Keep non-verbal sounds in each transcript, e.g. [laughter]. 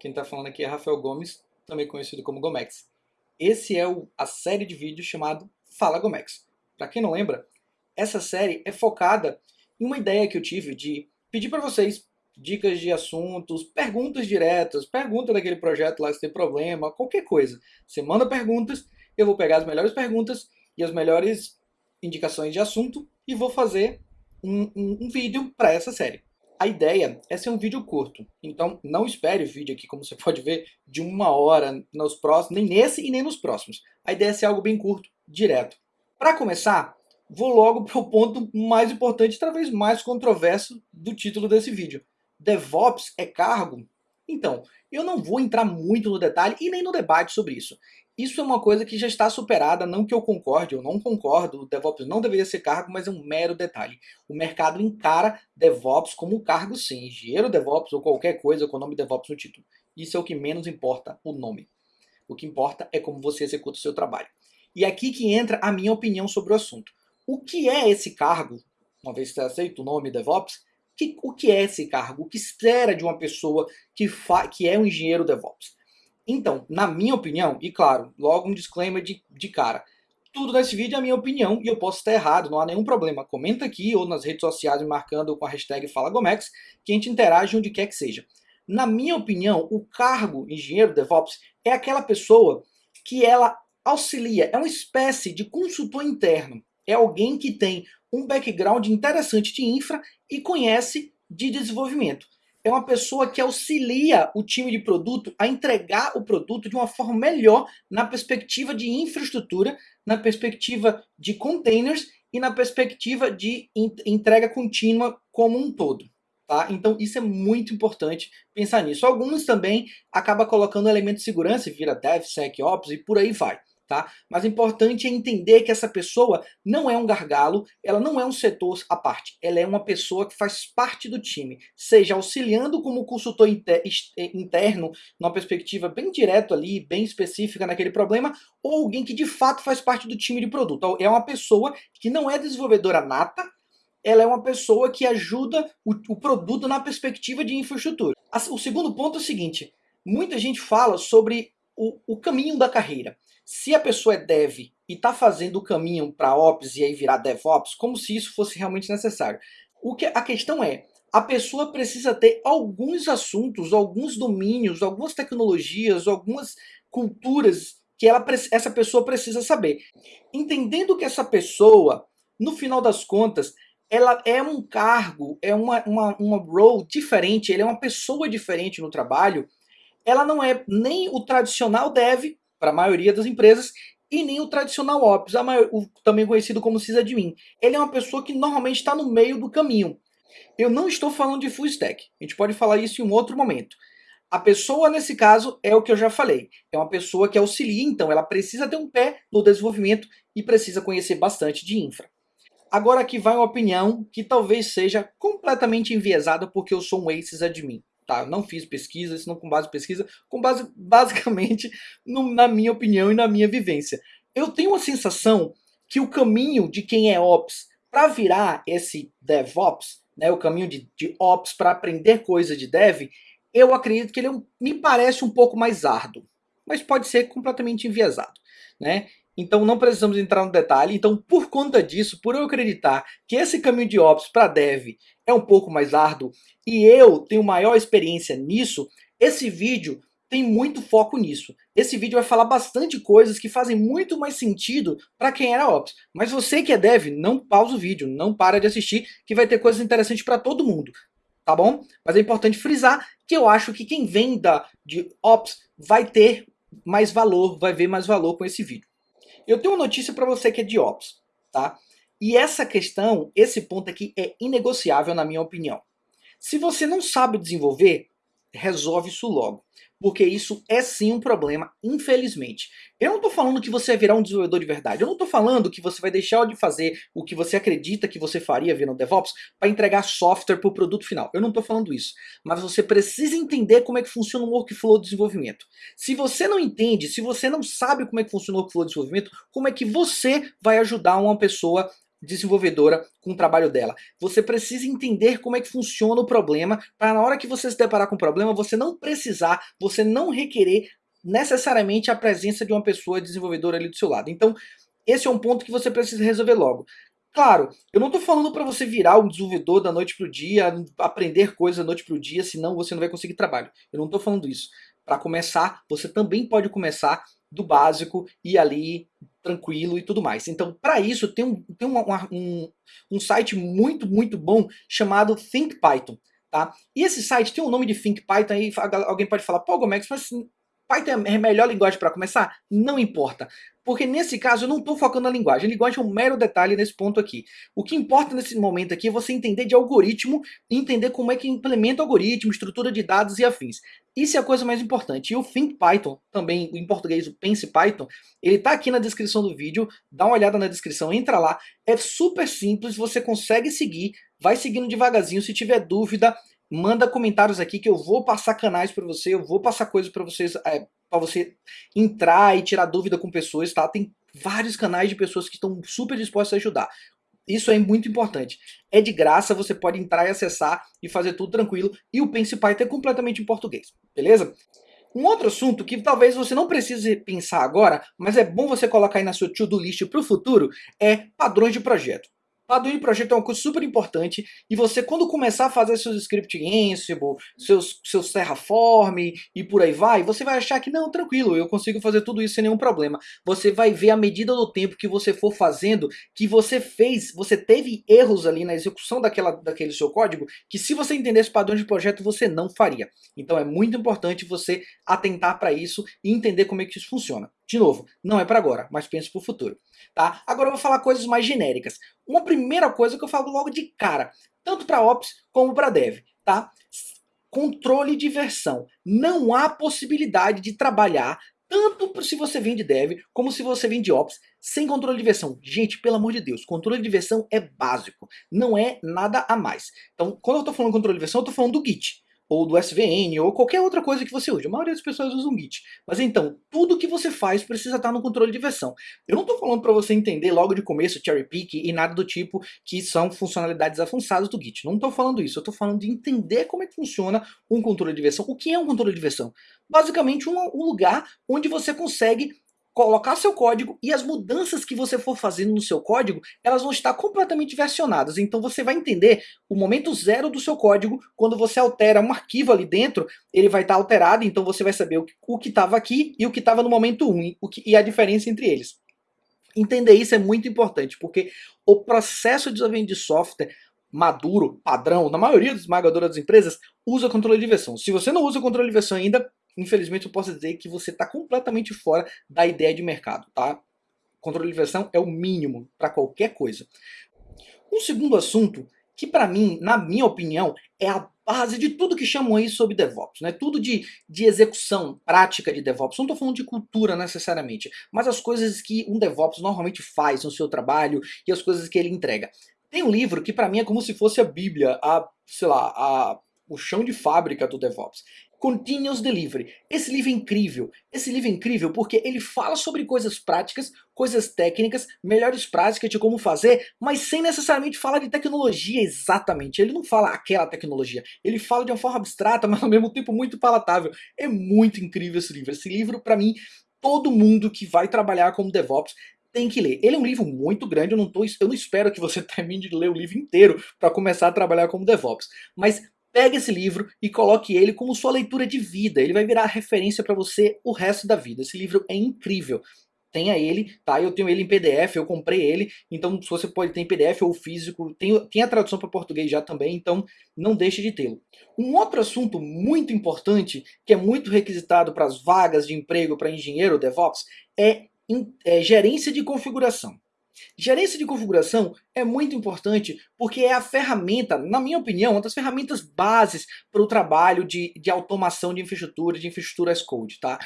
Quem está falando aqui é Rafael Gomes, também conhecido como Gomex. Esse é o, a série de vídeos chamado Fala Gomex. Para quem não lembra, essa série é focada em uma ideia que eu tive de pedir para vocês dicas de assuntos, perguntas diretas, pergunta daquele projeto lá se tem problema, qualquer coisa. Você manda perguntas, eu vou pegar as melhores perguntas e as melhores indicações de assunto e vou fazer um, um, um vídeo para essa série. A ideia é ser um vídeo curto, então não espere o vídeo aqui, como você [laughs] pode ver, de uma hora nos próximos, nem nesse e nem nos próximos. A ideia é ser algo bem curto, direto. Para começar, vou logo para o ponto mais importante, talvez mais controverso do título desse vídeo. DevOps é cargo? Então, eu não vou entrar muito no detalhe e nem no debate sobre isso. Isso é uma coisa que já está superada, não que eu concorde, eu não concordo, o DevOps não deveria ser cargo, mas é um mero detalhe. O mercado encara DevOps como cargo sim, engenheiro DevOps ou qualquer coisa com o nome DevOps no título. Isso é o que menos importa, o nome. O que importa é como você executa o seu trabalho. E é aqui que entra a minha opinião sobre o assunto. O que é esse cargo, uma vez que você aceita o nome DevOps, que, o que é esse cargo? O que espera de uma pessoa que, que é um engenheiro DevOps? Então, na minha opinião, e claro, logo um disclaimer de, de cara, tudo nesse vídeo é a minha opinião e eu posso estar errado, não há nenhum problema. Comenta aqui ou nas redes sociais me marcando com a hashtag FalaGomex que a gente interage onde quer que seja. Na minha opinião, o cargo engenheiro DevOps é aquela pessoa que ela auxilia, é uma espécie de consultor interno. É alguém que tem um background interessante de infra e conhece de desenvolvimento é uma pessoa que auxilia o time de produto a entregar o produto de uma forma melhor na perspectiva de infraestrutura, na perspectiva de containers e na perspectiva de entrega contínua como um todo. Tá? Então isso é muito importante pensar nisso. Alguns também acabam colocando elemento de segurança, vira DevSecOps e por aí vai tá? Mas o importante é entender que essa pessoa não é um gargalo, ela não é um setor à parte, ela é uma pessoa que faz parte do time, seja auxiliando como consultor eh, interno, numa perspectiva bem direta ali, bem específica naquele problema, ou alguém que de fato faz parte do time de produto. Então, é uma pessoa que não é desenvolvedora nata, ela é uma pessoa que ajuda o, o produto na perspectiva de infraestrutura. O segundo ponto é o seguinte, muita gente fala sobre o, o caminho da carreira. Se a pessoa é dev e está fazendo o caminho para ops e aí virar DevOps, como se isso fosse realmente necessário. O que a questão é, a pessoa precisa ter alguns assuntos, alguns domínios, algumas tecnologias, algumas culturas que ela, essa pessoa precisa saber. Entendendo que essa pessoa, no final das contas, ela é um cargo, é uma, uma, uma role diferente, ele é uma pessoa diferente no trabalho, ela não é nem o tradicional dev, para a maioria das empresas, e nem o tradicional Ops, maior, o, também conhecido como sysadmin. Ele é uma pessoa que normalmente está no meio do caminho. Eu não estou falando de full stack, a gente pode falar isso em um outro momento. A pessoa, nesse caso, é o que eu já falei. É uma pessoa que auxilia, então ela precisa ter um pé no desenvolvimento e precisa conhecer bastante de infra. Agora aqui vai uma opinião que talvez seja completamente enviesada porque eu sou um ACES admin tá? Não fiz pesquisa, isso não com base em pesquisa, com base basicamente no, na minha opinião e na minha vivência. Eu tenho a sensação que o caminho de quem é Ops para virar esse DevOps, né, o caminho de, de Ops para aprender coisa de Dev, eu acredito que ele é um, me parece um pouco mais árduo, mas pode ser completamente enviesado. Né? Então não precisamos entrar no detalhe. Então, por conta disso, por eu acreditar que esse caminho de Ops para Dev é um pouco mais árduo e eu tenho maior experiência nisso, esse vídeo tem muito foco nisso. Esse vídeo vai falar bastante coisas que fazem muito mais sentido para quem era Ops. Mas você que é Dev, não pausa o vídeo, não para de assistir, que vai ter coisas interessantes para todo mundo. Tá bom? Mas é importante frisar que eu acho que quem vem da, de Ops vai ter mais valor, vai ver mais valor com esse vídeo. Eu tenho uma notícia para você que é de Ops, tá? E essa questão, esse ponto aqui é inegociável na minha opinião. Se você não sabe desenvolver, resolve isso logo. Porque isso é sim um problema, infelizmente. Eu não estou falando que você vai virar um desenvolvedor de verdade. Eu não estou falando que você vai deixar de fazer o que você acredita que você faria virando DevOps para entregar software para o produto final. Eu não estou falando isso. Mas você precisa entender como é que funciona o workflow de desenvolvimento. Se você não entende, se você não sabe como é que funciona o workflow de desenvolvimento, como é que você vai ajudar uma pessoa desenvolvedora com o trabalho dela. Você precisa entender como é que funciona o problema, para na hora que você se deparar com o problema, você não precisar, você não requerer necessariamente a presença de uma pessoa desenvolvedora ali do seu lado. Então, esse é um ponto que você precisa resolver logo. Claro, eu não estou falando para você virar um desenvolvedor da noite para o dia, aprender coisas da noite para o dia, senão você não vai conseguir trabalho. Eu não estou falando isso. Para começar, você também pode começar do básico e ali tranquilo e tudo mais. Então, para isso, tem, um, tem uma, um, um site muito, muito bom chamado ThinkPython. Tá? E esse site tem o um nome de ThinkPython aí, alguém pode falar, pô, Gomex, mas Python é a melhor linguagem para começar? Não importa. Porque nesse caso eu não estou focando na linguagem. A linguagem é um mero detalhe nesse ponto aqui. O que importa nesse momento aqui é você entender de algoritmo e entender como é que implementa algoritmo, estrutura de dados e afins. Isso é a coisa mais importante. E o ThinkPython, também em português o Pense Python, ele está aqui na descrição do vídeo. Dá uma olhada na descrição, entra lá. É super simples, você consegue seguir. Vai seguindo devagarzinho. Se tiver dúvida, manda comentários aqui que eu vou passar canais para você, eu vou passar coisas para vocês, é, para você entrar e tirar dúvida com pessoas, tá? Tem vários canais de pessoas que estão super dispostas a ajudar. Isso é muito importante. É de graça, você pode entrar e acessar e fazer tudo tranquilo. E o Pense Python é completamente em português, beleza? Um outro assunto que talvez você não precise pensar agora, mas é bom você colocar aí na sua to-do list para o futuro, é padrões de projeto. De projeto é uma coisa super importante e você quando começar a fazer seus script em Ansible, seus, seus Terraform e por aí vai, você vai achar que não, tranquilo, eu consigo fazer tudo isso sem nenhum problema. Você vai ver à medida do tempo que você for fazendo que você fez, você teve erros ali na execução daquela, daquele seu código que se você entendesse padrão de projeto você não faria. Então é muito importante você atentar para isso e entender como é que isso funciona. De novo, não é para agora, mas pense para o futuro. Tá? Agora eu vou falar coisas mais genéricas. Uma primeira coisa que eu falo logo de cara, tanto para Ops como para Dev. Tá? Controle de versão. Não há possibilidade de trabalhar tanto se você vem de Dev como se você vem de Ops sem controle de versão. Gente, pelo amor de Deus, controle de versão é básico, não é nada a mais. Então, quando eu estou falando controle de versão, eu estou falando do Git ou do SVN, ou qualquer outra coisa que você use. A maioria das pessoas usam Git. Mas então, tudo que você faz precisa estar no controle de versão. Eu não estou falando para você entender logo de começo cherry pick e nada do tipo que são funcionalidades avançadas do Git. Não estou falando isso, eu estou falando de entender como é que funciona um controle de versão. O que é um controle de versão? Basicamente um, um lugar onde você consegue colocar seu código e as mudanças que você for fazendo no seu código, elas vão estar completamente versionadas. Então você vai entender o momento zero do seu código, quando você altera um arquivo ali dentro, ele vai estar alterado, então você vai saber o que estava aqui e o que estava no momento 1, o que, e a diferença entre eles. Entender isso é muito importante, porque o processo de desenvolvimento de software maduro, padrão, na maioria das esmagadora das empresas, usa controle de versão. Se você não usa controle de versão ainda, infelizmente eu posso dizer que você está completamente fora da ideia de mercado, tá? Controle de versão é o mínimo para qualquer coisa. Um segundo assunto que para mim, na minha opinião, é a base de tudo que chamam aí sobre DevOps, né? Tudo de, de execução prática de DevOps. Não estou falando de cultura necessariamente, mas as coisas que um DevOps normalmente faz no seu trabalho e as coisas que ele entrega. Tem um livro que para mim é como se fosse a Bíblia, a, sei lá, a, o chão de fábrica do DevOps. Continuous Delivery. Esse livro é incrível. Esse livro é incrível porque ele fala sobre coisas práticas, coisas técnicas, melhores práticas de como fazer, mas sem necessariamente falar de tecnologia exatamente. Ele não fala aquela tecnologia. Ele fala de uma forma abstrata, [laughs] mas ao mesmo tempo muito palatável. É muito incrível esse livro. Esse livro, para mim, todo mundo que vai trabalhar como DevOps tem que ler. Ele é um livro muito grande, eu não, tô, eu não espero que você [laughs] termine de ler o livro inteiro para começar a trabalhar como DevOps. Mas Pegue esse livro e coloque ele como sua leitura de vida. Ele vai virar referência para você o resto da vida. Esse livro é incrível. Tenha ele, tá? Eu tenho ele em PDF, eu comprei ele, então você pode ter em PDF ou físico, tem, tem a tradução para português já também, então não deixe de tê-lo. Um outro assunto muito importante, que é muito requisitado para as vagas de emprego para engenheiro DevOps, é, é gerência de configuração. Gerência de configuração é muito importante porque é a ferramenta, na minha opinião, uma das ferramentas bases para o trabalho de, de automação de infraestrutura, de infraestrutura as code, tá?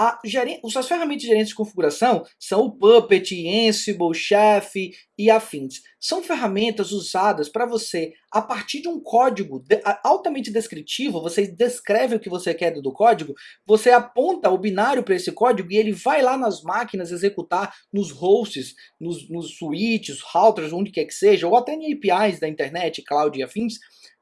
As ferramentas de gerência de configuração são o Puppet, Ansible, Chef e afins. São ferramentas usadas para você, a partir de um código altamente descritivo, você descreve o que você quer do código, você aponta o binário para esse código e ele vai lá nas máquinas executar nos hosts, nos, nos switches, routers, onde quer que seja, ou até em APIs da internet, cloud e afins,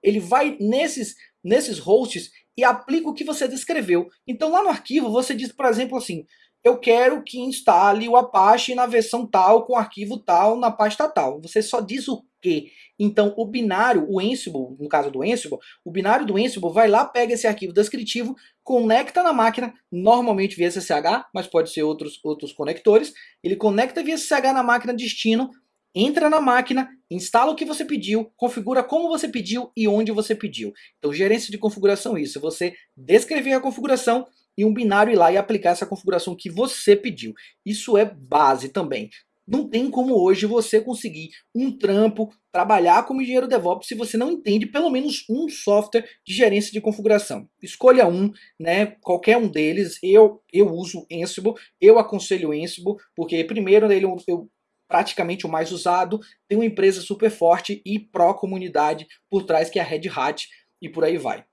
ele vai nesses, nesses hosts e aplica o que você descreveu. Então lá no arquivo você diz, por exemplo, assim, eu quero que instale o Apache na versão tal, com arquivo tal, na pasta tal. Você só diz o que. Então o binário, o Ansible, no caso do Ansible, o binário do Ansible vai lá, pega esse arquivo descritivo, conecta na máquina, normalmente via SSH, mas pode ser outros, outros conectores, ele conecta via SSH na máquina destino, entra na máquina, instala o que você pediu, configura como você pediu e onde você pediu. Então gerência de configuração é isso, você descrever a configuração e um binário ir lá e aplicar essa configuração que você pediu. Isso é base também. Não tem como hoje você conseguir um trampo, trabalhar como engenheiro DevOps se você não entende pelo menos um software de gerência de configuração. Escolha um, né, qualquer um deles. Eu, eu uso Ansible, eu aconselho Ansible, porque primeiro ele, eu praticamente o mais usado, tem uma empresa super forte e pró-comunidade por trás que é a Red Hat e por aí vai.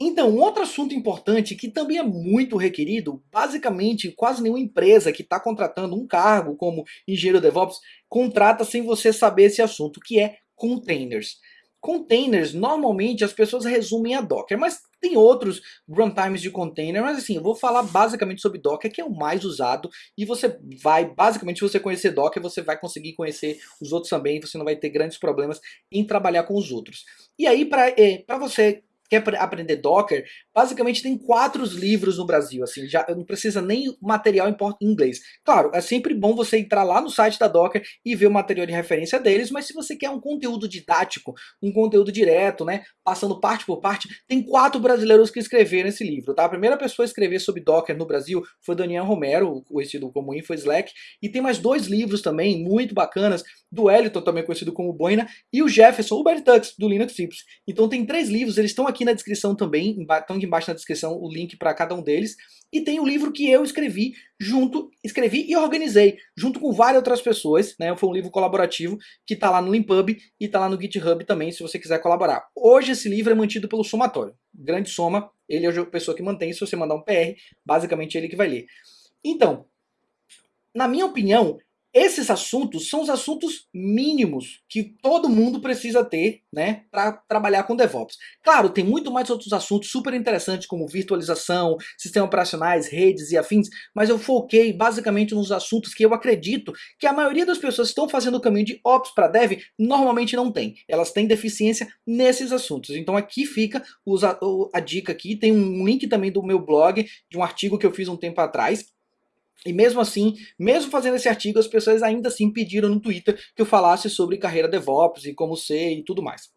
Então, outro assunto importante que também é muito requerido, basicamente quase nenhuma empresa que está contratando um cargo como engenheiro DevOps contrata sem você saber esse assunto, que é containers. Containers, normalmente as pessoas resumem a Docker, mas tem outros runtimes de container, mas assim, eu vou falar basicamente sobre Docker, que é o mais usado, e você vai, basicamente, se você conhecer Docker, você vai conseguir conhecer os outros também, você não vai ter grandes problemas em trabalhar com os outros. E aí, para é, você quer aprender Docker, basicamente tem quatro livros no Brasil, assim, já não precisa nem material em inglês. Claro, é sempre bom você entrar lá no site da Docker e ver o material de referência deles, mas se você quer um conteúdo didático, um conteúdo direto, né, passando parte por parte, tem quatro brasileiros que escreveram esse livro, tá? A primeira pessoa a escrever sobre Docker no Brasil foi Daniel Romero, conhecido como Info Slack, e tem mais dois livros também muito bacanas, do Eliton, também conhecido como Boina, e o Jefferson, o Bertux, do Linux Tips. Então tem três livros, eles estão aqui na descrição também, estão aqui embaixo na descrição o link para cada um deles, e tem o livro que eu escrevi junto, escrevi e organizei, junto com várias outras pessoas, né? Foi um livro colaborativo que está lá no Limpub e está lá no GitHub também, se você quiser colaborar. Hoje esse livro é mantido pelo Somatório. Grande Soma, ele é a pessoa que mantém, se você mandar um PR, basicamente é ele que vai ler. Então, na minha opinião, esses assuntos são os assuntos mínimos que todo mundo precisa ter né, para trabalhar com DevOps. Claro, tem muito mais outros assuntos super interessantes como virtualização, sistemas operacionais, redes e afins, mas eu foquei basicamente nos assuntos que eu acredito que a maioria das pessoas que estão fazendo o caminho de Ops para Dev normalmente não tem. Elas têm deficiência nesses assuntos. Então aqui fica a, dica aqui, tem um link também do meu blog, de um artigo que eu fiz um tempo atrás, e mesmo assim, mesmo fazendo esse artigo, as pessoas ainda assim pediram no Twitter que eu falasse sobre carreira DevOps e como ser e tudo mais.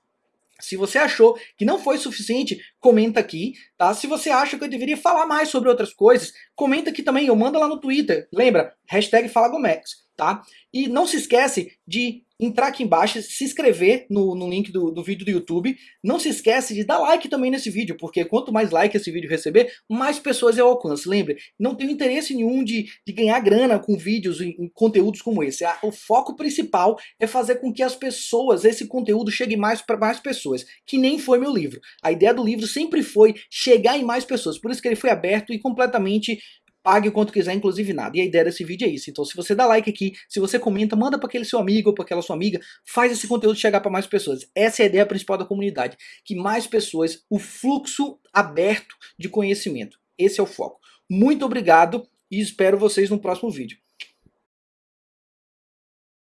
Se você achou que não foi suficiente, comenta aqui, tá? Se você acha que eu deveria falar mais sobre outras coisas, comenta aqui também, eu mando lá no Twitter. Lembra? Hashtag FalaGomex, tá? E não se esquece de entrar aqui embaixo, se inscrever no, no link do, do, vídeo do YouTube. Não se esquece de dar like também nesse vídeo, porque quanto mais like esse vídeo receber, mais pessoas eu alcanço. Lembre, não tenho interesse nenhum de, de ganhar grana com vídeos e conteúdos como esse. O foco principal é fazer com que as pessoas, esse conteúdo chegue mais para mais pessoas, que nem foi meu livro. A ideia do livro sempre foi chegar em mais pessoas, por isso que ele foi aberto e completamente pague o quanto quiser, inclusive nada. E a ideia desse vídeo é isso. Então se você dá like aqui, se você comenta, manda para aquele seu amigo ou para aquela sua amiga, faz esse conteúdo chegar para mais pessoas. Essa é a ideia principal da comunidade, que mais pessoas, o fluxo aberto de conhecimento. Esse é o foco. Muito obrigado e espero vocês no próximo vídeo.